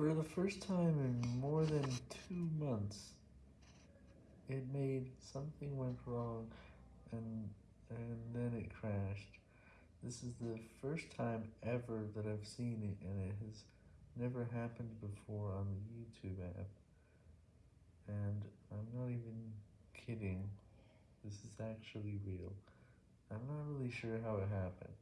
For the first time in more than two months, it made something went wrong and and then it crashed. This is the first time ever that I've seen it and it has never happened before on the YouTube app. And I'm not even kidding, this is actually real. I'm not really sure how it happened.